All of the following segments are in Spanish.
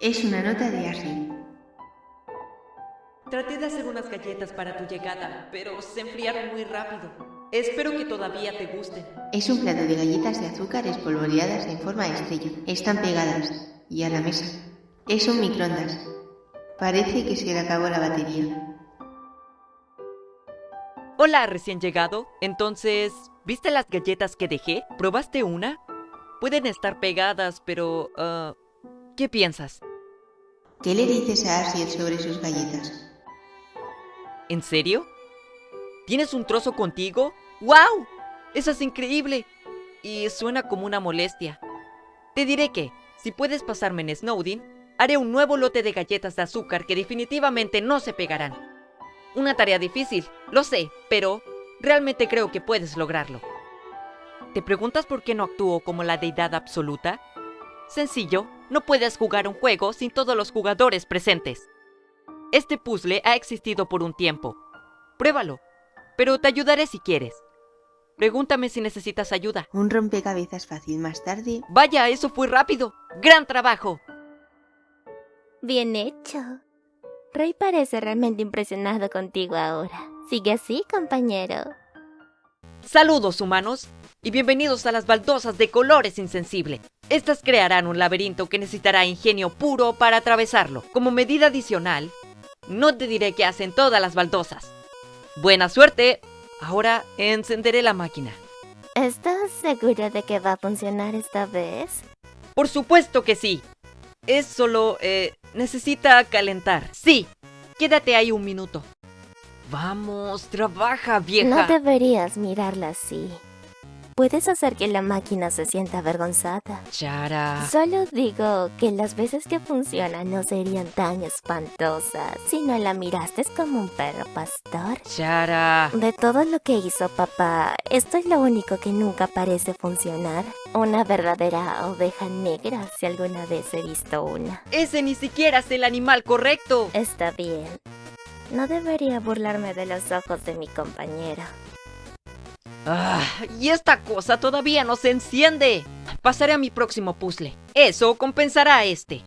Es una nota de Ashley. Traté de hacer unas galletas para tu llegada, pero se enfriaron muy rápido. Espero que todavía te gusten. Es un plato de galletas de azúcar espolvoreadas en forma de estrella. Están pegadas y a la mesa. Es un microondas. Parece que se le acabó la batería. Hola, recién llegado. Entonces, ¿viste las galletas que dejé? ¿Probaste una? Pueden estar pegadas, pero... ah, ¿Qué piensas? ¿Qué le dices a Asiel sobre sus galletas? ¿En serio? ¿Tienes un trozo contigo? ¡Wow! Eso es increíble. Y suena como una molestia. Te diré que, si puedes pasarme en Snowdin, haré un nuevo lote de galletas de azúcar que definitivamente no se pegarán. Una tarea difícil, lo sé, pero realmente creo que puedes lograrlo. ¿Te preguntas por qué no actúo como la deidad absoluta? Sencillo, no puedes jugar un juego sin todos los jugadores presentes. Este puzzle ha existido por un tiempo. Pruébalo, pero te ayudaré si quieres. Pregúntame si necesitas ayuda. Un rompecabezas fácil más tarde. Vaya, eso fue rápido. ¡Gran trabajo! Bien hecho. Rey parece realmente impresionado contigo ahora. Sigue así, compañero. Saludos, humanos, y bienvenidos a las baldosas de colores insensible. Estas crearán un laberinto que necesitará ingenio puro para atravesarlo. Como medida adicional, no te diré qué hacen todas las baldosas. Buena suerte. Ahora encenderé la máquina. ¿Estás seguro de que va a funcionar esta vez? Por supuesto que sí. Es solo... eh, necesita calentar. Sí. Quédate ahí un minuto. Vamos, trabaja, vieja. No deberías mirarla así. Puedes hacer que la máquina se sienta avergonzada. Chara. Solo digo que las veces que funciona no serían tan espantosas si no la miraste como un perro pastor. Chara. De todo lo que hizo papá, esto es lo único que nunca parece funcionar. Una verdadera oveja negra, si alguna vez he visto una. Ese ni siquiera es el animal correcto. Está bien. No debería burlarme de los ojos de mi compañero. Ah, y esta cosa todavía no se enciende. Pasaré a mi próximo puzzle. Eso compensará a este.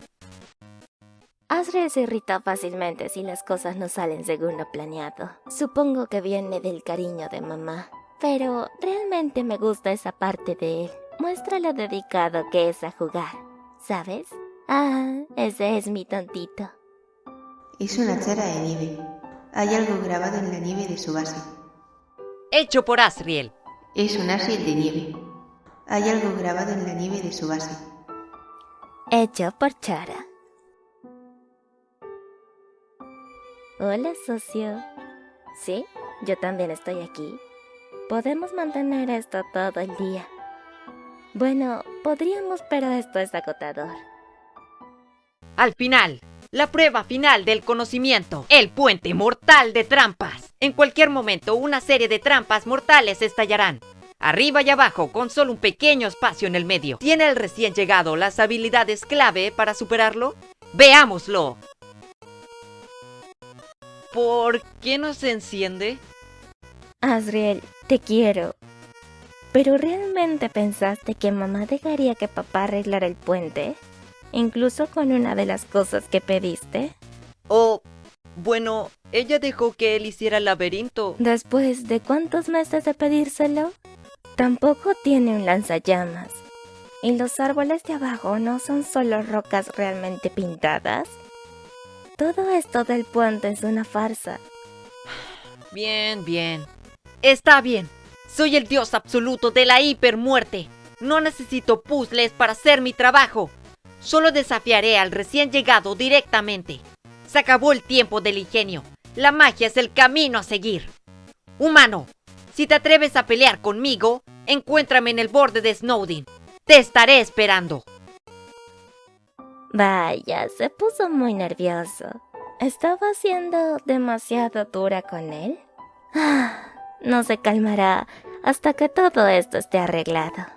Asriel se irrita fácilmente si las cosas no salen según lo planeado. Supongo que viene del cariño de mamá. Pero realmente me gusta esa parte de él. Muestra lo dedicado que es a jugar. ¿Sabes? Ah, ese es mi tontito. Es una chara de nieve. Hay algo grabado en la nieve de su base. Hecho por Asriel. Es un Asiel de nieve. Hay algo grabado en la nieve de su base. Hecho por Chara. Hola, socio. Sí, yo también estoy aquí. Podemos mantener esto todo el día. Bueno, podríamos, pero esto es agotador. Al final, la prueba final del conocimiento. El puente mortal de trampas. En cualquier momento, una serie de trampas mortales estallarán. Arriba y abajo, con solo un pequeño espacio en el medio. ¿Tiene el recién llegado las habilidades clave para superarlo? ¡Veámoslo! ¿Por qué no se enciende? Asriel, te quiero. ¿Pero realmente pensaste que mamá dejaría que papá arreglara el puente? Incluso con una de las cosas que pediste. O, bueno, ella dejó que él hiciera el laberinto. Después de cuántos meses de pedírselo, tampoco tiene un lanzallamas. ¿Y los árboles de abajo no son solo rocas realmente pintadas? Todo esto del puente es una farsa. Bien, bien. Está bien. Soy el dios absoluto de la hipermuerte. No necesito puzzles para hacer mi trabajo. Solo desafiaré al recién llegado directamente. Se acabó el tiempo del ingenio. La magia es el camino a seguir. Humano, si te atreves a pelear conmigo, encuéntrame en el borde de Snowdin. Te estaré esperando. Vaya, se puso muy nervioso. ¿Estaba siendo demasiado dura con él? Ah, no se calmará hasta que todo esto esté arreglado.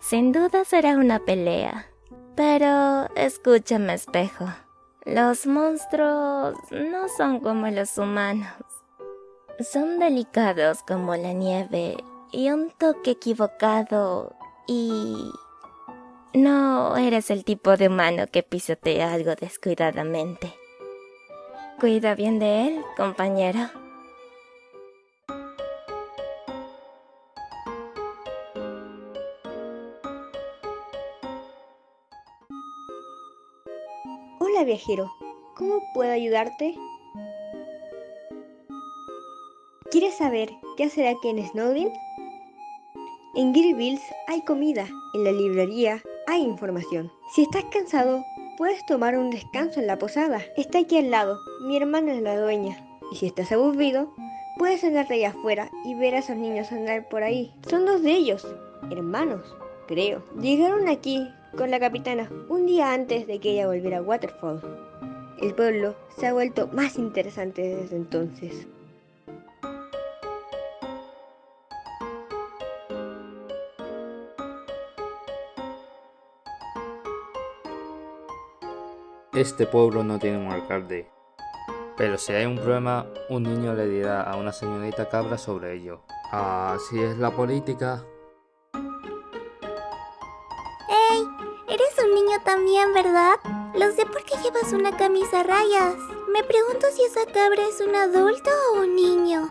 Sin duda será una pelea. Pero escúchame, espejo. Los monstruos no son como los humanos. Son delicados como la nieve y un toque equivocado y... No eres el tipo de humano que pisotea algo descuidadamente. Cuida bien de él, compañero. Viajero, ¿cómo puedo ayudarte? ¿Quieres saber qué hacer aquí en Snowdin? En Greenville hay comida, en la librería hay información. Si estás cansado, puedes tomar un descanso en la posada. Está aquí al lado, mi hermana es la dueña. Y si estás aburrido, puedes andarte allá afuera y ver a esos niños andar por ahí. Son dos de ellos, hermanos, creo. Llegaron aquí con la capitana un día antes de que ella volviera a Waterfall. El pueblo se ha vuelto más interesante desde entonces. Este pueblo no tiene un alcalde. Pero si hay un problema, un niño le dirá a una señorita cabra sobre ello. Así es la política. Eres un niño también, ¿verdad? Lo sé porque llevas una camisa a rayas. Me pregunto si esa cabra es un adulto o un niño.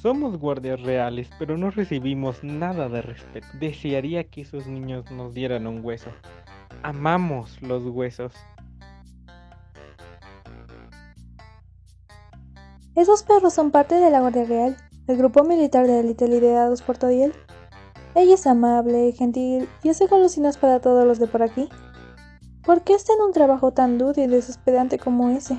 Somos guardias reales, pero no recibimos nada de respeto. Desearía que esos niños nos dieran un hueso. Amamos los huesos. Esos perros son parte de la Guardia Real, el grupo militar de élite liderados por Todiel. Ella es amable, gentil y hace golosinas para todos los de por aquí. ¿Por qué está en un trabajo tan duro y desesperante como ese?